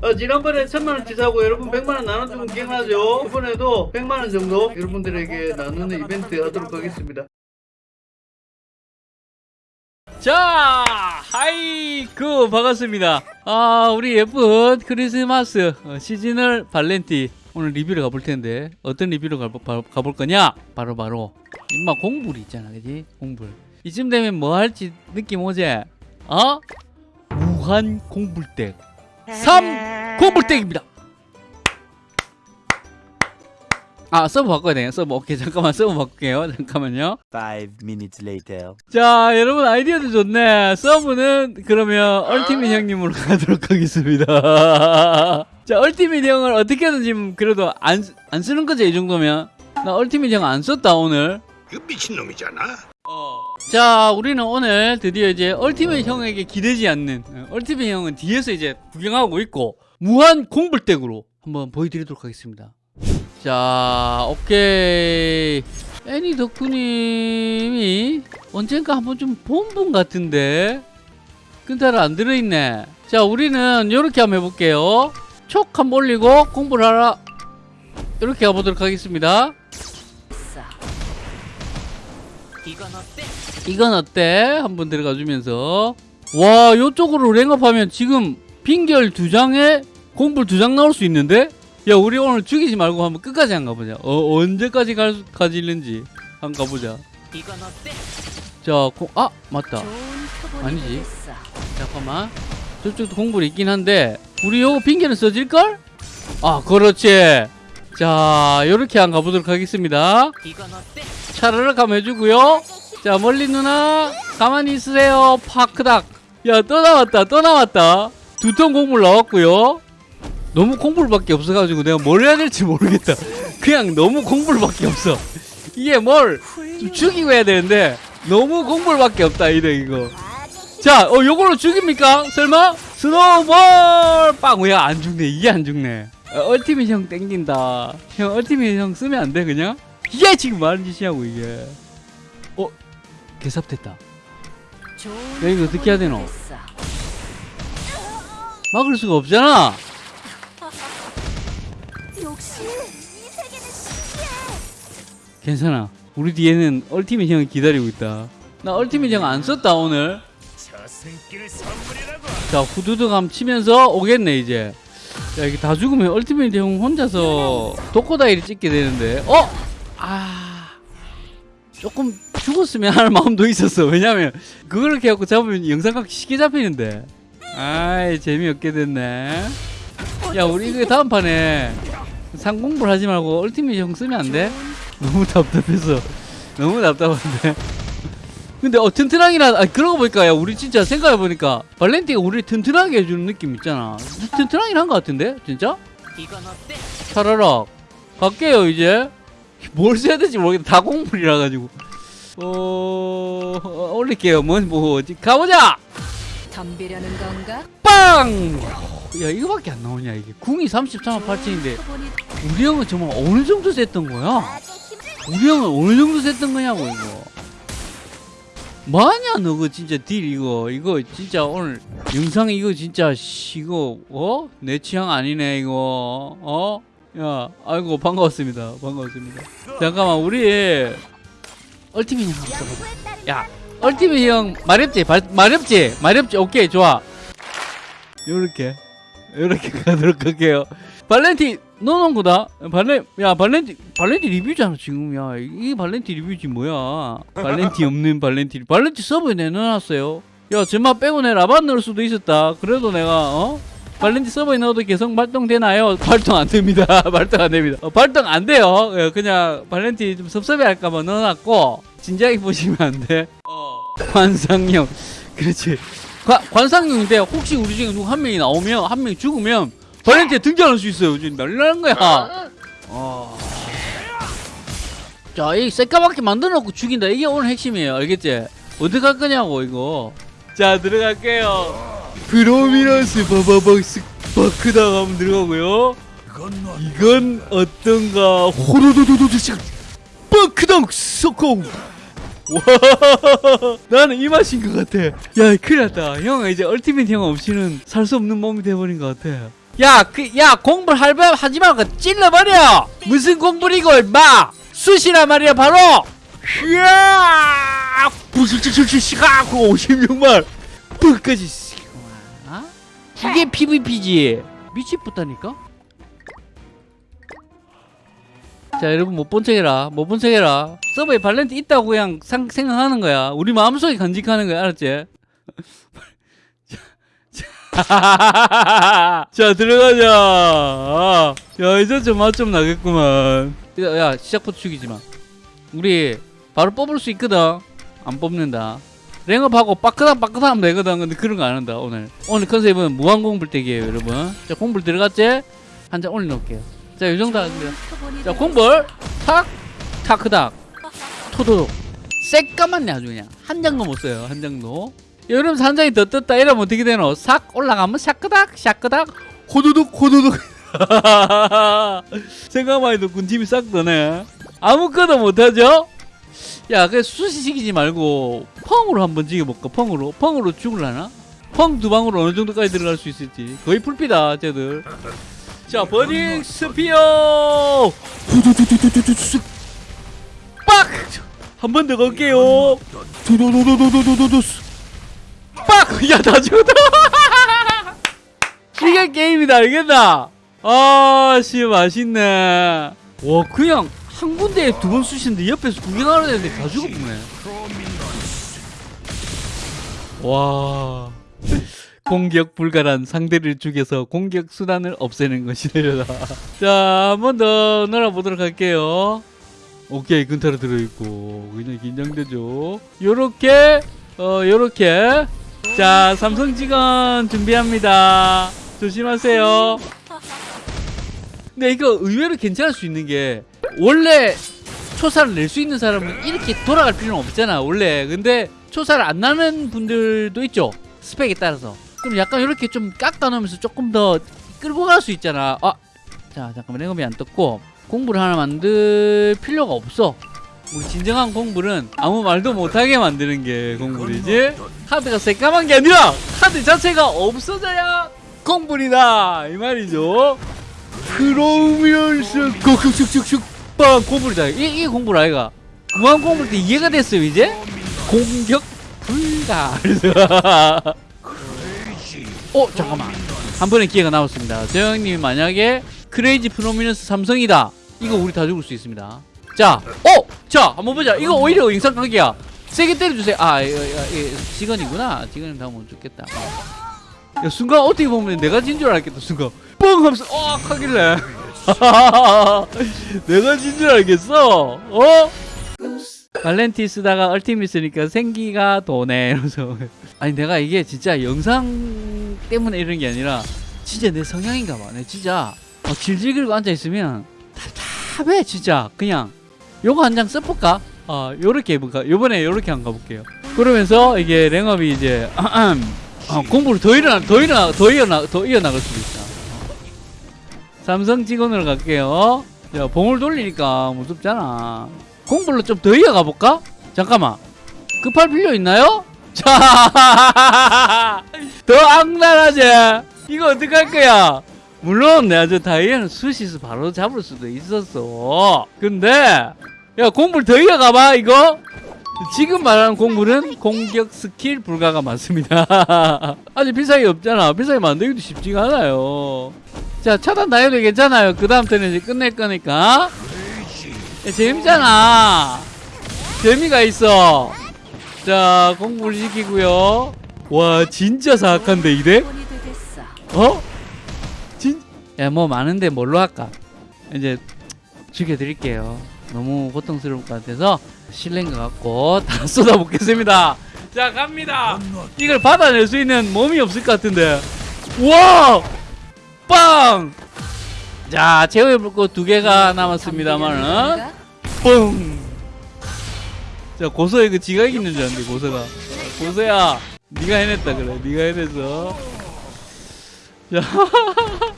어, 지난번에 천만원 치 사고 여러분 백만원 나눠주면 기억나죠? 이번에도 백만원 정도 여러분들에게 나누는 이벤트 하도록 하겠습니다. 자, 하이쿠 반갑습니다. 아, 우리 예쁜 크리스마스 어, 시즈널 발렌티 오늘 리뷰를 가볼 텐데 어떤 리뷰를 가볼 거냐? 바로 바로 임마 공불 있잖아, 그지? 공불. 이쯤 되면 뭐 할지 느낌 오지? 어? 무한 공불덱. 3 공불덱입니다. 아 sub 바꿔야 되네. sub 오케이. 잠깐만 sub 바꿀게요. 잠깐만요. Five minutes later. 자 여러분 아이디어도 좋네. sub는 그러면 얼티밋 형님으로 가도록 하겠습니다. 자 얼티밋 형을 어떻게든 지금 그래도 안, 안 쓰는 거죠 이 정도면? 나 얼티밋 형 안 썼다 오늘. 그 미친놈이잖아. 자 우리는 오늘 드디어 이제 얼티밋 형에게 기대지 않는 어, 얼티밋 형은 뒤에서 이제 구경하고 있고 무한 공불댁으로 한번 보여드리도록 하겠습니다. 자 오케이. 애니 덕후님이 언젠가 한번 좀 본 분 같은데 근타를 안 들어있네. 자 우리는 이렇게 한번 해볼게요. 촉 한번 올리고 공부를 하라. 이렇게 가보도록 하겠습니다 이건 어때? 한번 들어가 주면서. 와 요쪽으로 랭업하면 지금 빙결 두 장에 공불 두 장 나올 수 있는데? 야 우리 오늘 죽이지 말고 한번 끝까지 한 가보자. 어, 언제까지 갈, 수- 가지는지 한번 가보자. 자, 공, 아 맞다. 아니지. 잠깐만. 저쪽도 공불이 있긴 한데 우리 요거 빙결은 써질걸? 아 그렇지 자 요렇게 한번 가보도록 하겠습니다. 차르륵 한번 해주고요. 자 멀리 누나 가만히 있으세요. 파크닥. 야 또 나왔다 또 나왔다. 두 ton 공물 나왔고요. 너무 공불밖에 없어가지고 내가 뭘 해야 될지 모르겠다. 그냥 너무 공불밖에 없어. 이게 뭘좀 죽이고 해야 되는데 너무 공불밖에 없다 이래 이거. 자 어, 요걸로 죽입니까? 설마? 스노우볼! 빵! 왜 안 죽네? 이게 안 죽네. 어, 얼티밋 형 땡긴다. 형 얼티밋 형 쓰면 안 돼 그냥? 이게 지금 많은 짓이냐고 이게. 어 개삽됐다. 야 이거 어떻게 해야 되노? 막을 수가 없잖아. 괜찮아. 우리 뒤에는 얼티밋 형이 기다리고 있다. 나 얼티밋 형 안 썼다 오늘. 자 후두둑 함 치면서 오겠네 이제 야 이게 다 죽으면 얼티밋 형 혼자서 독고다이를 찍게 되는데. 어? 아. 조금 죽었으면 하는 마음도 있었어. 왜냐면 그걸 이렇게 갖고 잡으면 영상각 쉽게 잡히는데. 아이 재미없게 됐네. 야 우리 이거 다음 판에 상공불 하지 말고 얼티밋 형 쓰면 안 돼? 너무 답답해서. 너무 답답한데 근데 어 튼튼하기라 아 그런 거 보니까 야 우리 진짜 생각해 보니까 발렌티가 우리 튼튼하게 해주는 느낌 있잖아. 튼튼하긴 한거 같은데? 진짜? 차라락 갈게요 이제. 뭘 써야 될지 모르겠다 다 공물이라 가지고. 어, 어 올릴게요. 뭐 뭐 가보자! 덤비려는 건가? 빵! 야 이거밖에 안 나오냐 이게. 궁이 33만 8천인데. 보니 우리 형은 정말 어느 정도 셌던 거야? 우리 형은 어느 정도 셌던 거냐고 이거 뭐하냐 너그 진짜 딜 이거. 이거 진짜 오늘 영상 이거 진짜 씨, 이거 어? 내 취향 아니네 이거. 어? 야 아이고 반가웠습니다. 반가웠습니다. 잠깐만 우리 얼티밋 형야 얼티밋 형 마렵지? 발, 마렵지? 마렵지? 오케이 좋아. 요렇게. 요렇게 가도록 할게요. 발렌티 넣어놓은 거다 발렌 야 발렌티 발렌티 리뷰잖아 지금 야이 발렌티 리뷰지 뭐야 발렌티 없는 발렌티 발렌티 sub에 내놓았어요 야 쟤만 빼고 내 라반 넣을 수도 있었다 그래도 내가 어 발렌티 sub에 넣어도 계속 발동되나요? 발동 안 됩니다. 발동 안 됩니다. 어, 발동 안 돼요. 예, 그냥 발렌티 좀 섭섭해 할까봐 넣어놨고, 진지하게 보시면 안 돼. 관상용. 그렇지. 관, 관상용인데, 혹시 우리 중에 누구 한 명이 나오면, 한 명이 죽으면, 발렌티에 등장할 수 있어요. 지금 날라는 거야. 어. 자, 이 새까맣게 만들어놓고 죽인다. 이게 오늘 핵심이에요. 알겠지? 어떻게 할 거냐고, 이거. 자, 들어갈게요. 프로미너스 바바박스 바크다 가면 들어가고요. 이건 어떤가 호로도도도도 바크당 소콩 와, 나는 이 맛인 것 같아. 야, 큰일 났다. 형은 이제 얼티밋 형 없이는 살 수 없는 몸이 돼버린 것 같아. 야, 그, 야, 공부를 할바 하지 말고 찔러버려! 무슨 공부를 이거, 임마! 수시란 말이야, 바로! 이야! 부실실실시가 56만! 끝까지, 아? 이게 PVP지. 미치겠다니까? 자 여러분 못 본 척해라 못 본 척해라 서버에 발렌트 있다고 그냥 상, 생각하는 거야 우리 마음속에 간직하는 거야 알았지? 자, 자 들어가자. 아, 야 이제 좀 맛 좀 나겠구만. 야, 야 시작부터 죽이지마. 우리 바로 뽑을 수 있거든. 안 뽑는다. 랭업하고 빠끄당 빠끄당 하면 되거든. 근데 그런 거 안 한다 오늘. 오늘 컨셉은 무한공불대기예요 여러분. 자 공불 들어갔지? 한장 올려놓을게요. 자 요정도 하겠습니다 자 공벌 탁. 타크닥. 토도독. 새까맣네 아주 그냥. 한 장도 못 써요 한 장도 여러분 한 장이 더 떴다 이러면 어떻게 되노? 싹 올라가면 샤크닥 샤크닥. 호두둑 호두둑. 생각만 해도 군침이 싹 도네. 아무것도 못하죠? 야 그래 수시시키지 말고 펑으로 한번 지겨볼까? 펑으로? 펑으로 죽을라나? 펑 두 방으로 어느 정도까지 들어갈 수 있을지. 거의 풀피다 쟤들. 자 버닝 스피어! 후두두두두두두 빡 한 번더 갈게요. 두두두두두두두두. 빡 야다 죽었다 이게 게임이다 알겠나 아 씨 맛있네 와 그냥 한 군데에 두 번 쑤시는데 옆에서 구경하는 애들 다 죽었네 와 공격 불가란 상대를 죽여서 공격 수단을 없애는 것이 되려다. 자, 한 번 더 놀아보도록 할게요. 오케이, 근타로 들어있고. 그냥 긴장되죠. 요렇게, 어, 요렇게. 자, 삼성 직원 준비합니다. 조심하세요. 근데 이거 의외로 괜찮을 수 있는 게, 원래 초사를 낼 수 있는 사람은 이렇게 돌아갈 필요는 없잖아, 원래. 근데 초사를 안 나는 분들도 있죠. 스펙에 따라서. 그럼 약간 이렇게 좀 깎아 놓으면서 조금 더 끌고 갈 수 있잖아. 아, 자 잠깐만 랭업이 안 떴고 공부를 하나 만들 필요가 없어. 우리 진정한 공부는 아무 말도 못하게 만드는 게 공부이지. 카드가 새까만 게 아니라 카드 자체가 없어져야 공부이다 이 말이죠. 그러면서 kokkokkokkokkok빵 공부이다. 이게, 이게 공부라 아이가. 무한 공부 때 이해가 됐어요 이제. 공격 불가. 어 잠깐만 한 번의 기회가 나왔습니다 저 형님이 만약에 크레이지 프로미너스 삼성이다 이거 우리 다 죽을 수 있습니다 자 어! 자 한번 보자 이거 오히려 인상관계야 세게 때려주세요. 아 이거, 이거, 이거 직원이구나. 직원은 다못 죽겠다. 야 순간 어떻게 보면 내가 진 줄 알겠다 순간. 뻥 하면서 어 하길래. 내가 진 줄 알겠어. 어? 발렌티 쓰다가 얼티밋 쓰니까 생기가 도네 이러면서. 아니 내가 이게 진짜 영상 때문에 이런 게 아니라 진짜 내 성향인가 봐내 진짜. 어, 질질 끌고 앉아있으면 답답해 진짜. 그냥. 요거 한 장 써볼까? 어 요렇게 해볼까? 요번에 요렇게 한 가볼게요 그러면서 이게 랭업이 이제 어, 공부를 더 일어나 더 일어나 더 이어나 더 이어나갈 수도 있다 삼성 직원으로 갈게요 야 봉을 돌리니까 무섭잖아 공불로 좀더 이어가 볼까? 잠깐만 급할 필요 있나요? 자, 더 악랄하지? 이거 어떡할 거야? 물론 내가 저 다이애는 수시스 바로 잡을 수도 있었어 근데 야 공불 더 이어가봐 이거. 지금 말하는 공불은 공격 스킬 불가가 많습니다. 아직 비싸게 없잖아. 비싸게 만들기도 쉽지가 않아요. 자 차단 다 해도 괜찮아요. 그 다음 턴에 이제 끝낼 거니까. 야, 재밌잖아. 재미가 있어. 자 공부를 시키고요. 와 진짜 사악한데 이래? 어? 진? 야 뭐 많은데 뭘로 할까? 이제 죽여드릴게요 너무 고통스러울 것 같아서 실례인 것 같고 다 쏟아붓겠습니다. 자 갑니다. 이걸 받아낼 수 있는 몸이 없을 것 같은데. 와! 빵! 자 제어의 불꽃 두 개가 남았습니다만은. 뻥! 자 고소의 그 지각 있는 줄 알았는데 고소가. 고소야 네가 해냈다 그래 네가 해내서. 자